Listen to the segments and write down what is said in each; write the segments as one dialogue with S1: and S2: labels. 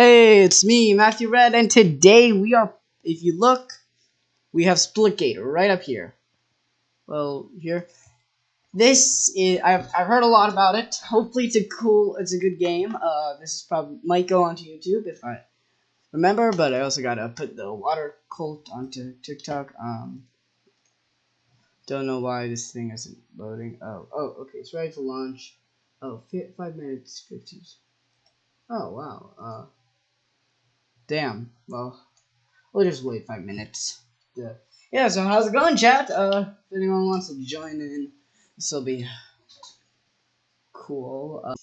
S1: Hey, it's me, Matthew Red, and today we are, if you look, we have Splitgate right up here. Well, here. This is, I've, I've heard a lot about it. Hopefully it's a cool, it's a good game. Uh, this is probably, might go onto YouTube if I remember, but I also gotta put the water cult onto TikTok. Um, don't know why this thing isn't loading. Oh, oh, okay, it's ready to launch. Oh, five minutes, 15. Oh, wow. Uh, damn. Well, we'll just wait five minutes. Yeah. yeah, so how's it going, chat? Uh, if anyone wants to join in, this will be cool. Uh,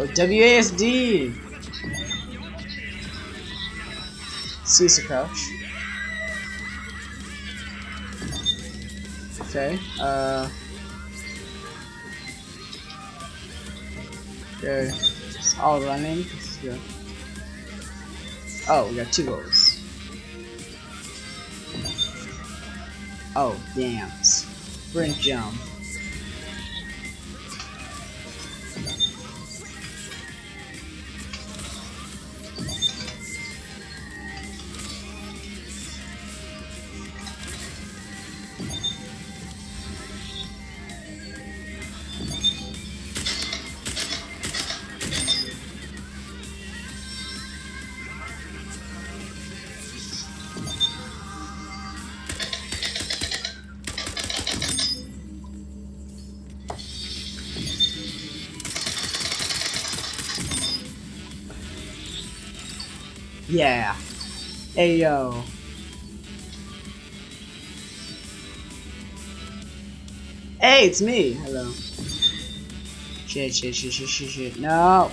S1: Oh, WASD! Caesar Crouch. Okay, uh... Okay, it's all running. Oh, we got two goals. Oh, damn. Sprint jump. Yeah. Hey yo. Hey, it's me. Hello. Shit, shit, shit, shit, shit, shit. No.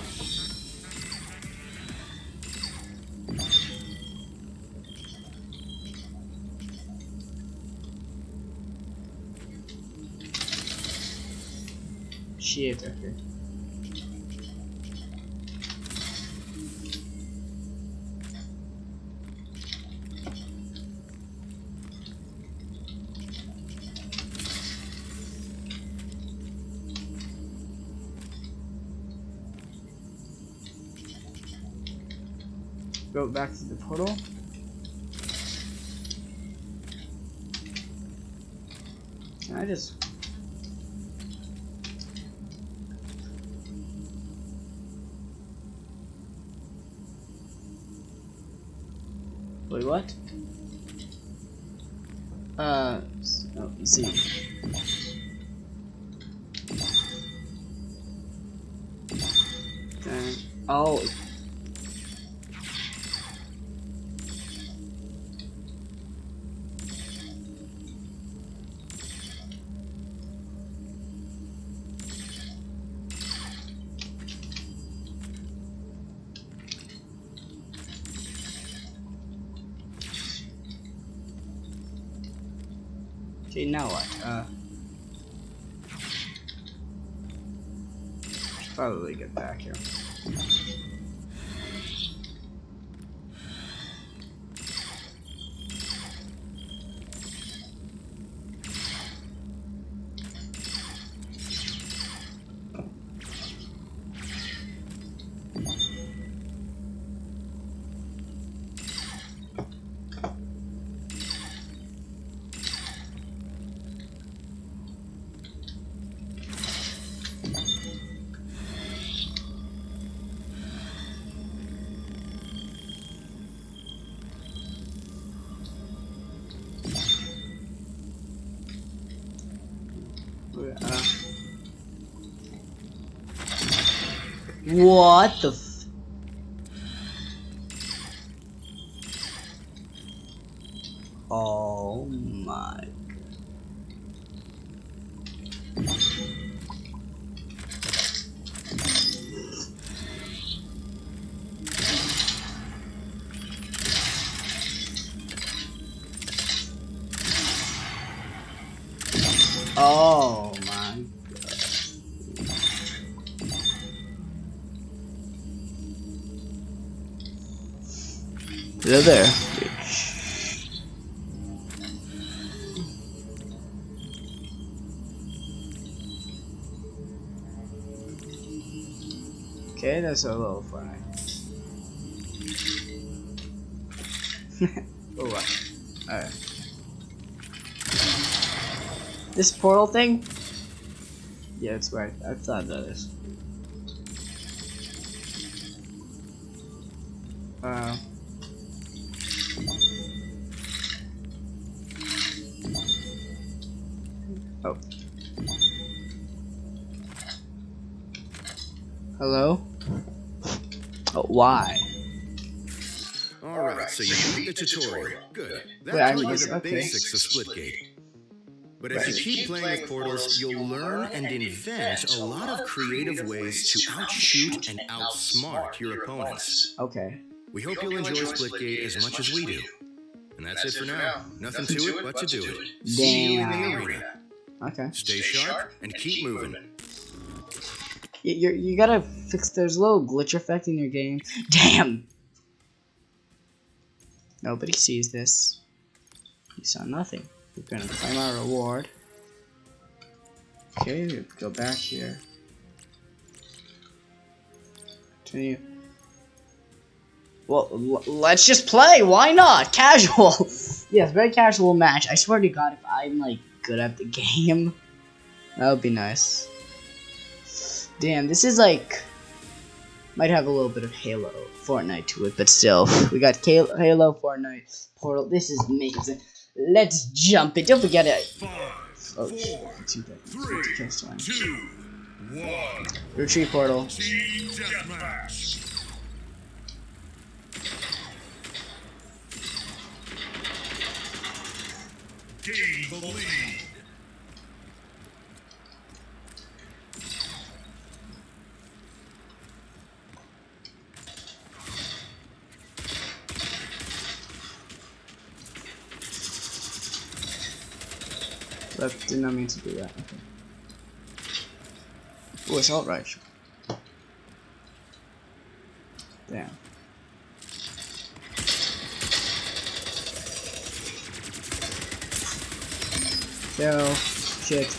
S1: Shit, okay. Go back to the portal. Can I just... Wait, what? Uh, oh, see. Okay. Oh, Okay, now what? Uh, probably get back here. What the Oh my Oh Hello there. Okay, that's a little funny. oh, wow. Alright. This portal thing? Yeah, it's right. I thought that is. Uh. Oh. Hello? Oh, why?
S2: Alright, so you beat the tutorial. Good. That
S1: Wait, I
S2: taught you the
S1: okay.
S2: basics of Splitgate. But as you keep playing with portals, you'll learn and invent a lot of creative ways to outshoot and outsmart your opponents.
S1: Okay.
S2: We hope you'll enjoy Splitgate as much as we do. And that's it for now. Nothing to it but to do it. See you in the arena.
S1: Okay.
S2: Stay sharp and keep moving.
S1: You, you you gotta fix. There's a little glitch effect in your game. Damn. Nobody sees this. You saw nothing. We're gonna claim our reward. Okay, we go back here. Continue. Well, let's just play. Why not? Casual. yes, very casual match. I swear to God, if I'm like good at the game, that would be nice. Damn, this is like might have a little bit of Halo, Fortnite to it, but still, we got Halo, Fortnite, Portal. This is amazing. Let's jump it. Don't forget it. Oh, shit. Two seconds. Just one.
S3: two, one.
S1: Retreat portal.
S3: Team. Gain the lead.
S1: That did not mean to do that. Okay. Oh, assault rifle. Damn. Kill. Shit.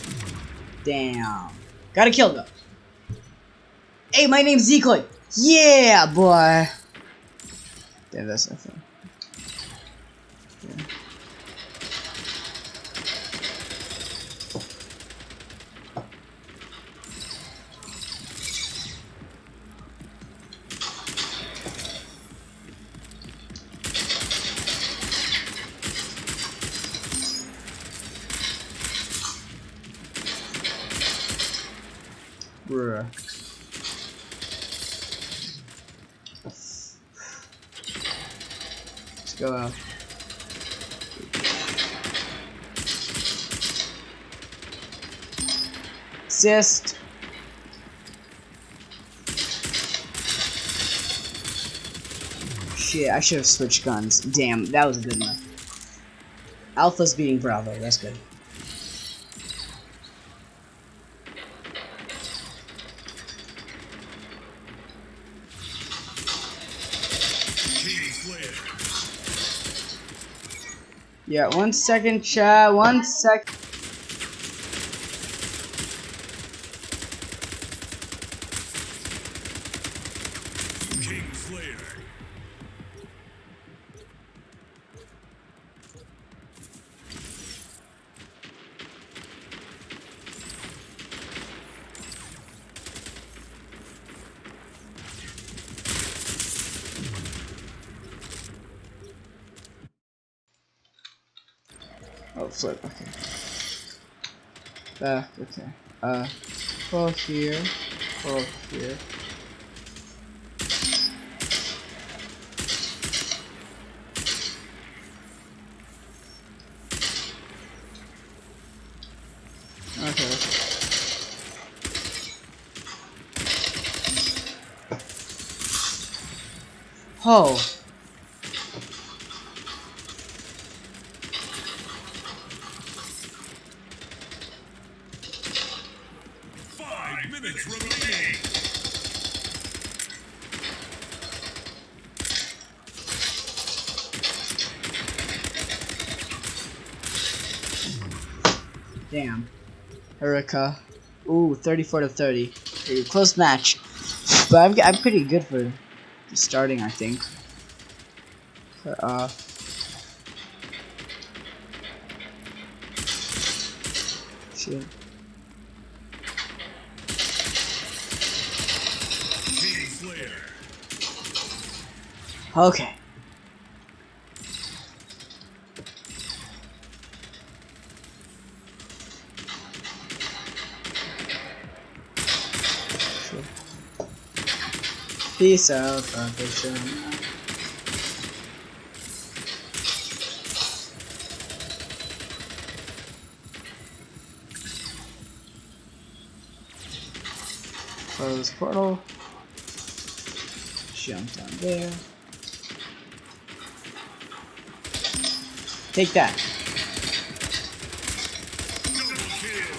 S1: Damn. Gotta kill them. Hey, my name's Zekoid. Yeah, boy. Damn, that's nothing. Go out. Assist. Shit, I should have switched guns. Damn, that was a good one. Alpha's beating Bravo, that's good. Yeah, one second, chat. One sec. Oh. Okay. Back. Okay. Uh, pull here. Pull here. Okay. Oh.
S3: minutes remaining.
S1: Damn. Erica! Ooh, 34 to 30. Close match. But I'm, I'm pretty good for starting, I think. Uh... Shit. Okay. Peace out, perfection. Close portal. Jump down there. Take that.
S3: Double kill.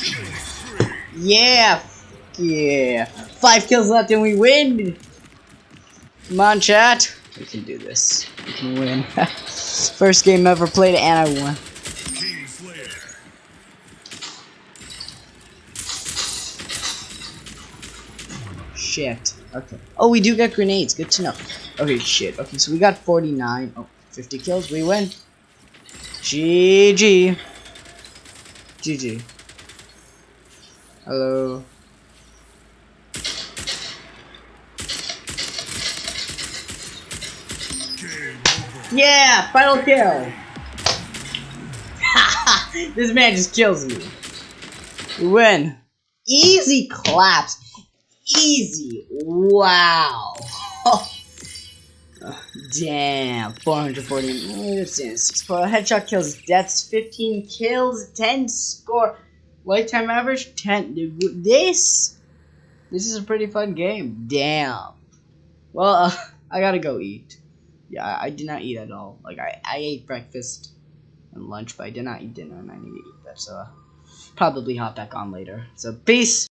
S3: Killing spree.
S1: Yeah! Yeah! Five kills left and we win! Come on, chat. We can do this. We can win. First game ever played and I won. Shit. Okay. Oh, we do get grenades. Good to know. Okay, shit. Okay, so we got 49. Oh, 50 kills. We win. GG. GG. Hello. Yeah, final kill. this man just kills me. We win. Easy claps. Easy. Wow. Oh, damn. 440. That's in six for headshot kills. Deaths 15 kills. 10 score. Lifetime average 10. This. This is a pretty fun game. Damn. Well, uh, I gotta go eat. Yeah, I, I did not eat at all. Like I, I ate breakfast and lunch, but I did not eat dinner, and I need to eat that. So, uh, probably hop back on later. So, peace.